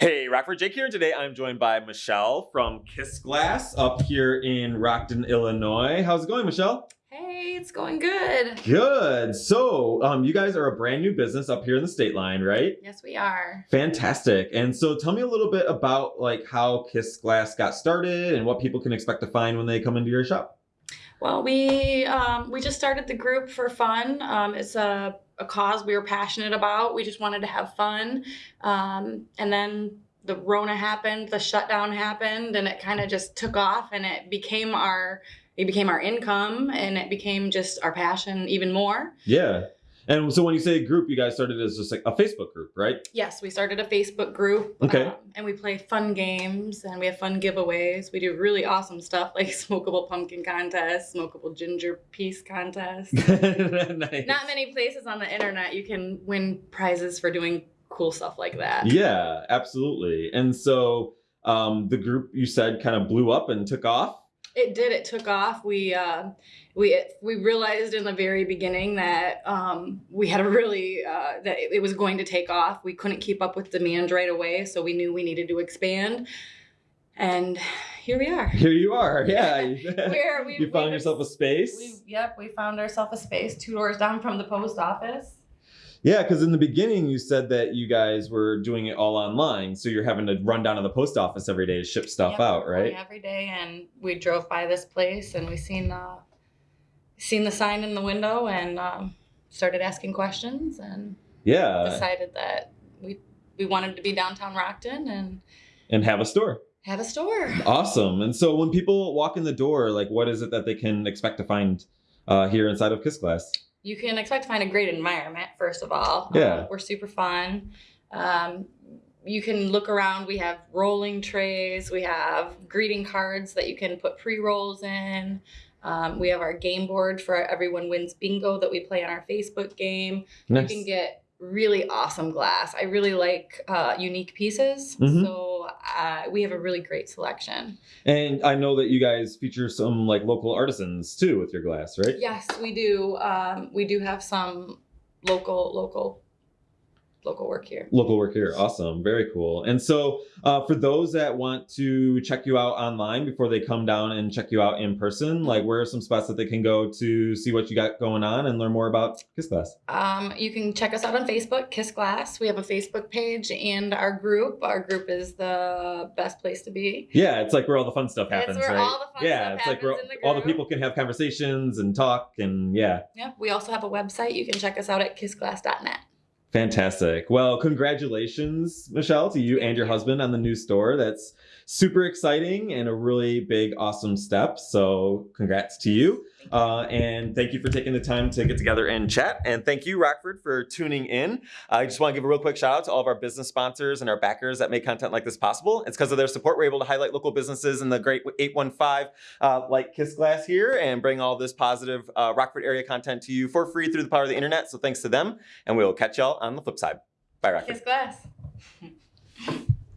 Hey, Rockford Jake here. Today I'm joined by Michelle from Kiss Glass up here in Rockton, Illinois. How's it going, Michelle? Hey, it's going good. Good. So, um, you guys are a brand new business up here in the state line, right? Yes, we are. Fantastic. And so, tell me a little bit about like how Kiss Glass got started and what people can expect to find when they come into your shop. Well, we um, we just started the group for fun. Um, it's a, a cause we were passionate about. We just wanted to have fun, um, and then the Rona happened, the shutdown happened, and it kind of just took off, and it became our it became our income, and it became just our passion even more. Yeah. And so when you say group, you guys started as just like a Facebook group, right? Yes, we started a Facebook group. Okay. um, and we play fun games and we have fun giveaways. We do really awesome stuff like smokable pumpkin contest, smokable ginger piece contest. nice. Not many places on the internet you can win prizes for doing cool stuff like that. Yeah, absolutely. And so um, the group you said kind of blew up and took off. It did. It took off. We uh, we we realized in the very beginning that um, we had a really uh, that it, it was going to take off. We couldn't keep up with demand right away, so we knew we needed to expand. And here we are. Here you are. Yeah. Where we you found yourself a space. We, yep, we found ourselves a space two doors down from the post office. Yeah, because in the beginning you said that you guys were doing it all online, so you're having to run down to the post office every day to ship stuff out, right? Every day, and we drove by this place, and we seen uh, seen the sign in the window, and um, started asking questions, and Yeah, decided that we we wanted to be downtown Rockton and and have a store. have a store. Awesome. And so when people walk in the door, like, what is it that they can expect to find uh, here inside of Kiss Glass? You can expect to find a great environment, first of all. Yeah. Um, we're super fun. Um, you can look around. We have rolling trays. We have greeting cards that you can put pre rolls in. Um, we have our game board for our Everyone Wins Bingo that we play on our Facebook game. Nice. You can get really awesome glass. I really like uh, unique pieces. Mhm. So uh, we have a really great selection. And I know that you guys feature some like local artisans too with your glass, right? Yes, we do. Um, we do have some local, local, local work here. Local work here. Awesome. Very cool. And so uh, for those that want to check you out online before they come down and check you out in person, like where are some spots that they can go to see what you got going on and learn more about Kiss Glass? Um, you can check us out on Facebook, Kiss Glass. We have a Facebook page and our group. Our group is the best place to be. Yeah, it's like where all the fun stuff It's happens, where right? all the fun yeah, it's like where the all the people can have conversations and talk and yeah. Yep. We also have a website. You can check us out at kissglass.net. Fantastic. Well, congratulations, Michelle, to you and your husband on the new store. That's super exciting and a really big, awesome step. So, congrats to you. Uh, and thank you for taking the time to get together and chat. And thank you, Rockford, for tuning in. I just want to give a real quick shout out to all of our business sponsors and our backers that make content like this possible. It's because of their support we're able to highlight local businesses in the great 815 uh, like Kiss Glass here and bring all this positive uh, Rockford area content to you for free through the power of the internet. So thanks to them. And we'll catch y'all on the flip side. Bye, Rockford. Kiss Glass.